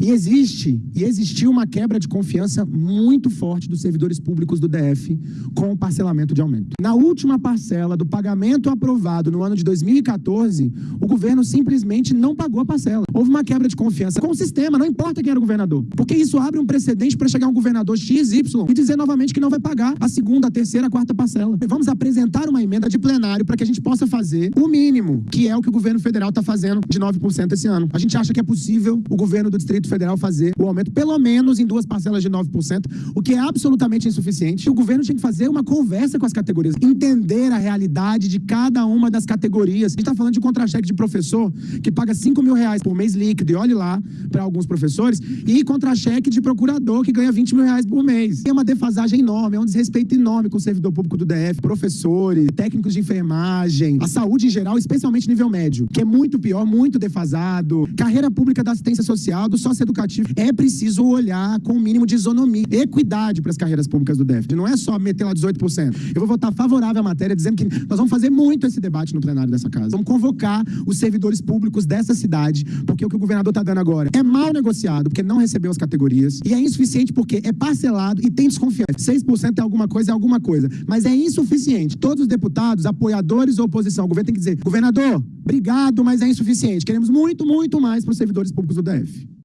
E existe, e existiu uma quebra de confiança muito forte dos servidores públicos do DF com o parcelamento de aumento. Na última parcela do pagamento aprovado no ano de 2014, o governo simplesmente não pagou a parcela. Houve uma quebra de confiança com o sistema, não importa quem era o governador. Porque isso abre um precedente para chegar um governador XY e dizer novamente que não vai pagar a segunda, a terceira, a quarta parcela. Vamos apresentar uma emenda de plenário para que a gente possa fazer o mínimo, que é o que o governo federal está fazendo de 9% esse ano. A gente acha que é possível o governo do Distrito Distrito Federal fazer o aumento, pelo menos em duas parcelas de 9%, o que é absolutamente insuficiente. O governo tinha que fazer uma conversa com as categorias, entender a realidade de cada uma das categorias. A gente está falando de contra-cheque de professor que paga 5 mil reais por mês líquido, e olhe lá para alguns professores, e contra-cheque de procurador que ganha 20 mil reais por mês. É uma defasagem enorme, é um desrespeito enorme com o servidor público do DF, professores, técnicos de enfermagem, a saúde em geral, especialmente nível médio, que é muito pior, muito defasado. Carreira pública da assistência social, do socioeducativo. É preciso olhar com o mínimo de isonomia, equidade para as carreiras públicas do DEF. Não é só meter lá 18%. Eu vou votar favorável à matéria, dizendo que nós vamos fazer muito esse debate no plenário dessa casa. Vamos convocar os servidores públicos dessa cidade, porque o que o governador está dando agora é mal negociado, porque não recebeu as categorias, e é insuficiente porque é parcelado e tem desconfiança. 6% é alguma coisa, é alguma coisa. Mas é insuficiente. Todos os deputados, apoiadores ou oposição, o governo tem que dizer, governador, obrigado, mas é insuficiente. Queremos muito, muito mais para os servidores públicos do DF.